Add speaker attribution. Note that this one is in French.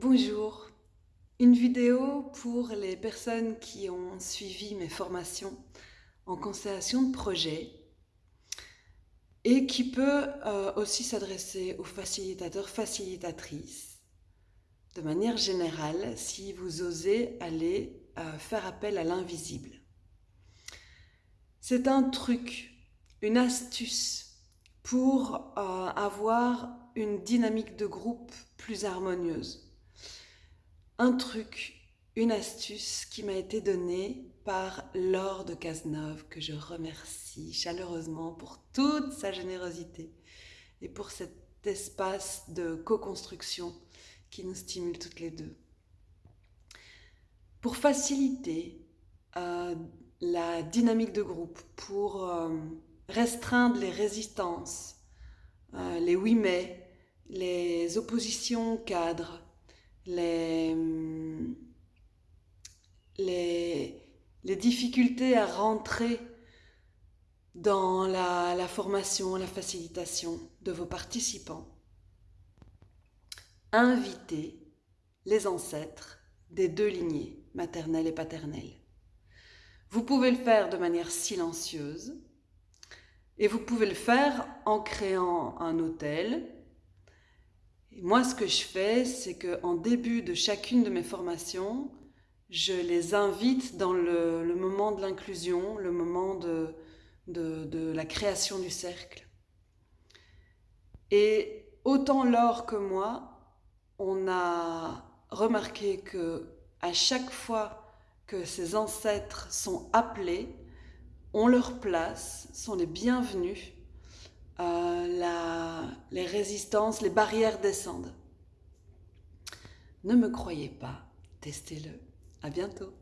Speaker 1: Bonjour, une vidéo pour les personnes qui ont suivi mes formations en constellation de projet et qui peut euh, aussi s'adresser aux facilitateurs, facilitatrices. De manière générale si vous osez aller euh, faire appel à l'invisible. C'est un truc, une astuce pour euh, avoir une dynamique de groupe plus harmonieuse un truc, une astuce qui m'a été donnée par Laure de Cazeneuve, que je remercie chaleureusement pour toute sa générosité et pour cet espace de co-construction qui nous stimule toutes les deux. Pour faciliter euh, la dynamique de groupe, pour euh, restreindre les résistances, euh, les oui mais, les oppositions cadres, les, les, difficultés à rentrer dans la, la, formation, la facilitation de vos participants. Invitez les ancêtres des deux lignées, maternelle et paternelle. Vous pouvez le faire de manière silencieuse et vous pouvez le faire en créant un hôtel moi, ce que je fais, c'est qu'en début de chacune de mes formations, je les invite dans le, moment de l'inclusion, le moment de, la création du cercle. Et autant Laure que moi, on a remarqué que à chaque fois que ces ancêtres sont appelés, on leur place, sont les bienvenus euh, la, les résistances, les barrières descendent. Ne me croyez pas, testez-le. À bientôt.